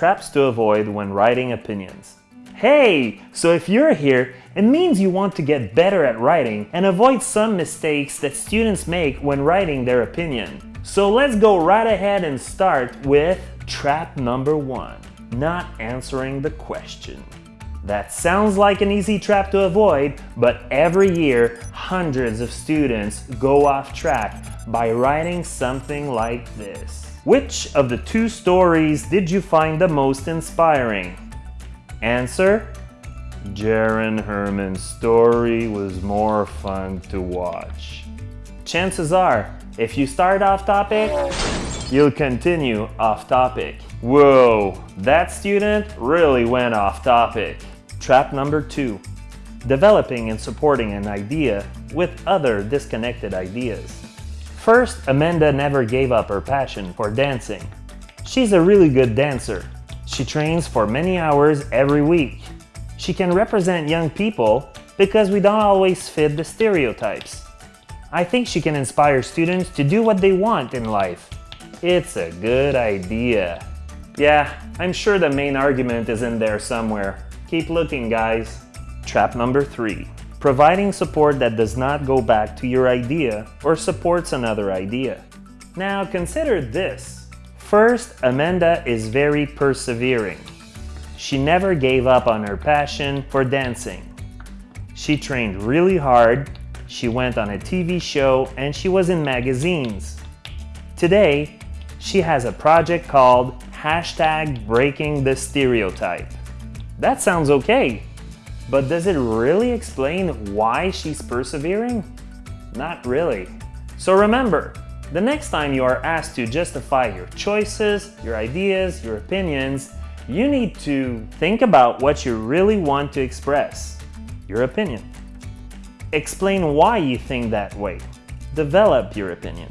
traps to avoid when writing opinions. Hey, so if you're here, it means you want to get better at writing and avoid some mistakes that students make when writing their opinion. So let's go right ahead and start with trap number one, not answering the question. That sounds like an easy trap to avoid, but every year, hundreds of students go off track by writing something like this. Which of the two stories did you find the most inspiring? Answer, Jaron Herman's story was more fun to watch. Chances are, if you start off topic, you'll continue off topic. Whoa, that student really went off topic. Trap number two, developing and supporting an idea with other disconnected ideas. First, Amanda never gave up her passion for dancing. She's a really good dancer. She trains for many hours every week. She can represent young people because we don't always fit the stereotypes. I think she can inspire students to do what they want in life. It's a good idea. Yeah, I'm sure the main argument is in there somewhere. Keep looking, guys. Trap number three, providing support that does not go back to your idea or supports another idea. Now consider this. First, Amanda is very persevering. She never gave up on her passion for dancing. She trained really hard, she went on a TV show, and she was in magazines. Today, she has a project called hashtag breaking the stereotype. That sounds okay, but does it really explain why she's persevering? Not really. So remember, the next time you are asked to justify your choices, your ideas, your opinions, you need to think about what you really want to express, your opinion. Explain why you think that way. Develop your opinion.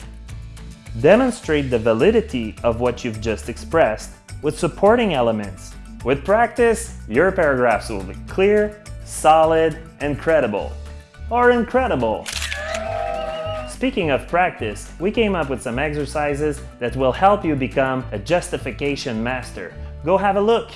Demonstrate the validity of what you've just expressed with supporting elements with practice, your paragraphs will be clear, solid, and credible. Or incredible. Speaking of practice, we came up with some exercises that will help you become a justification master. Go have a look.